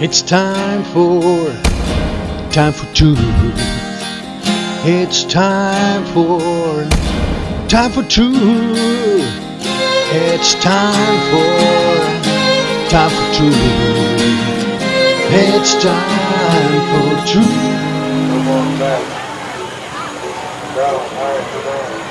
It's time for time for two. It's time for time for two. It's time for time for two. It's time for two. Come on back. All right, come on.